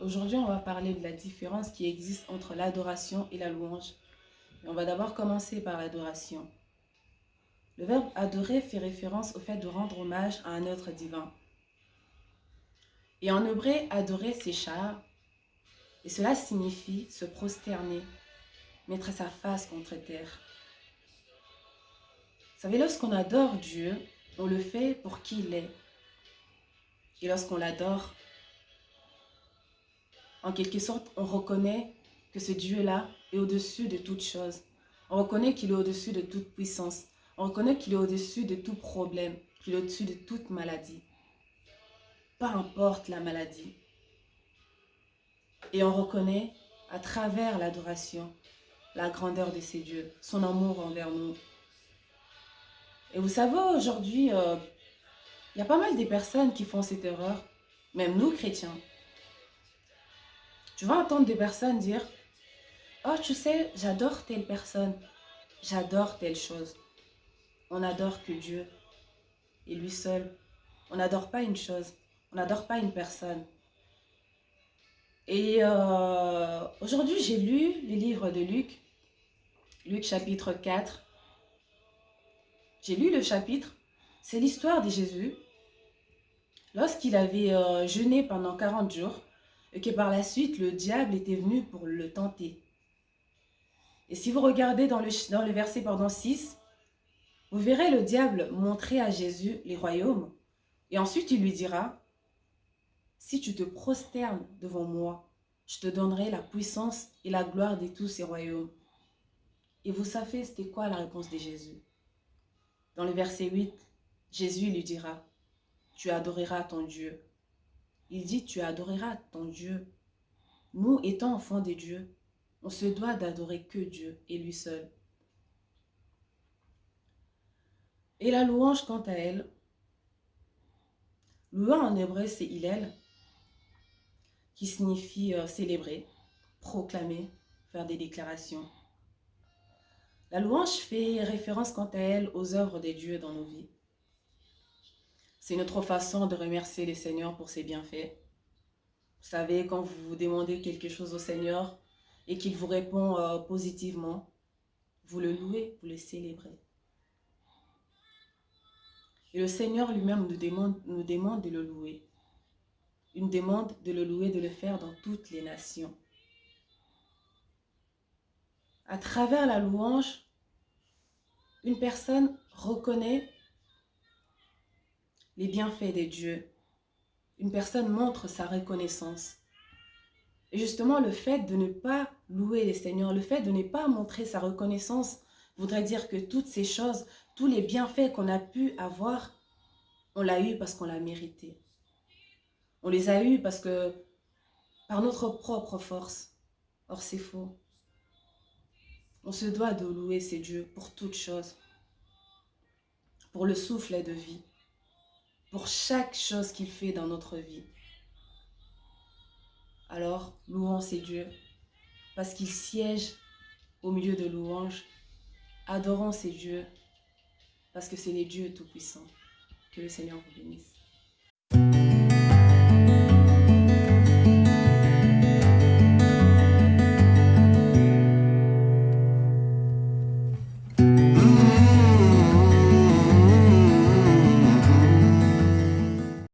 Aujourd'hui, on va parler de la différence qui existe entre l'adoration et la louange. Et on va d'abord commencer par l'adoration. Le verbe adorer fait référence au fait de rendre hommage à un être divin. Et en hébreu, adorer, c'est char. Et cela signifie se prosterner, mettre sa face contre terre. Vous savez, lorsqu'on adore Dieu, on le fait pour qui il est. Et lorsqu'on l'adore, en quelque sorte, on reconnaît que ce Dieu-là est au-dessus de toute chose. On reconnaît qu'il est au-dessus de toute puissance. On reconnaît qu'il est au-dessus de tout problème, qu'il est au-dessus de toute maladie. Peu importe la maladie. Et on reconnaît à travers l'adoration la grandeur de ces dieux, son amour envers nous. Et vous savez, aujourd'hui, euh, il y a pas mal de personnes qui font cette erreur, même nous chrétiens. Tu vas entendre des personnes dire « Oh, tu sais, j'adore telle personne, j'adore telle chose. » On n'adore que Dieu et lui seul. On n'adore pas une chose, on n'adore pas une personne. Et euh, aujourd'hui, j'ai lu les livres de Luc, Luc chapitre 4. J'ai lu le chapitre, c'est l'histoire de Jésus lorsqu'il avait euh, jeûné pendant 40 jours et que par la suite, le diable était venu pour le tenter. Et si vous regardez dans le, dans le verset pardon, 6, vous verrez le diable montrer à Jésus les royaumes. Et ensuite, il lui dira, si tu te prosternes devant moi, je te donnerai la puissance et la gloire de tous ces royaumes. Et vous savez, c'était quoi la réponse de Jésus? Dans le verset 8, Jésus lui dira, tu adoreras ton Dieu. Il dit, tu adoreras ton Dieu. Nous, étant enfants de Dieu, on se doit d'adorer que Dieu et lui seul. Et la louange, quant à elle, louer en hébreu, c'est Hillel, qui signifie euh, célébrer, proclamer, faire des déclarations. La louange fait référence, quant à elle, aux œuvres des dieux dans nos vies. C'est notre façon de remercier le Seigneur pour ses bienfaits. Vous savez, quand vous demandez quelque chose au Seigneur et qu'il vous répond euh, positivement, vous le louez, vous le célébrez. Et le Seigneur lui-même nous demande, nous demande de le louer. Une demande de le louer, de le faire dans toutes les nations. À travers la louange, une personne reconnaît les bienfaits de Dieu. Une personne montre sa reconnaissance. Et justement, le fait de ne pas louer les Seigneurs, le fait de ne pas montrer sa reconnaissance, voudrait dire que toutes ces choses, tous les bienfaits qu'on a pu avoir, on l'a eu parce qu'on l'a mérité. On les a eus parce que, par notre propre force. Or, c'est faux. On se doit de louer ces dieux pour toutes choses. Pour le souffle de vie pour chaque chose qu'il fait dans notre vie. Alors, louons ces dieux, parce qu'il siège au milieu de louanges. Adorons ces dieux, parce que c'est les dieux tout-puissants. Que le Seigneur vous bénisse.